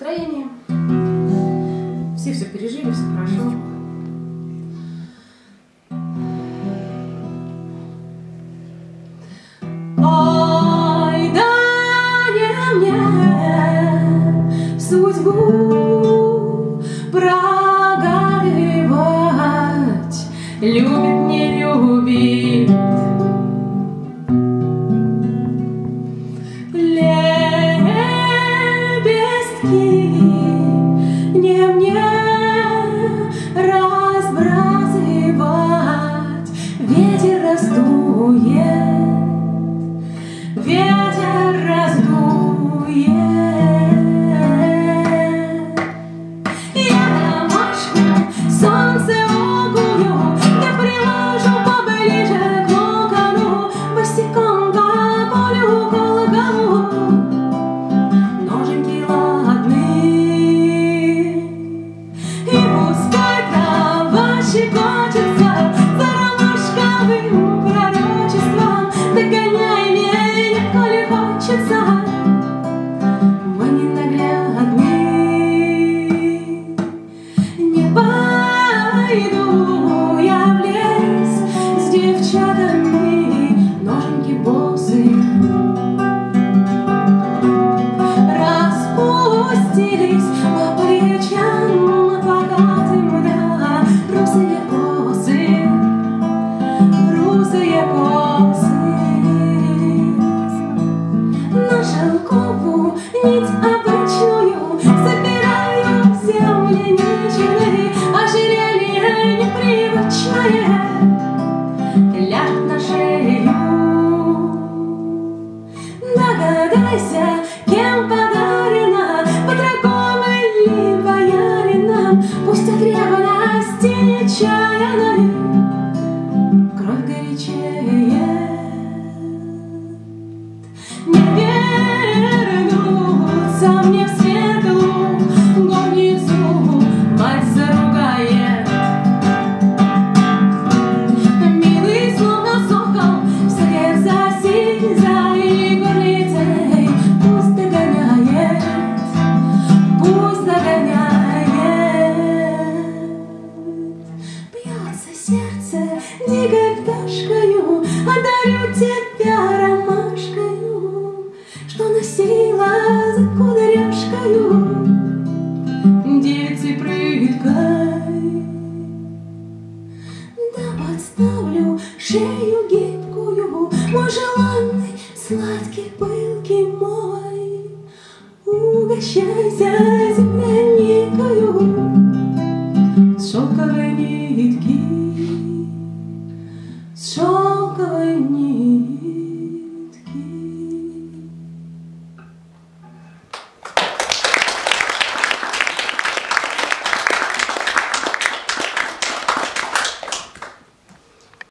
Настроение. Все все пережили, все хорошо. Ой, да не мне судьбу прогоревать, любит, не любит. мне, мне разбрасывать. Ветер раздует, ветер раздует. to you. Да подставлю шею гибкую, Мой желанный, сладкий, пылкий мой. Угощайся земляникою, Шелковый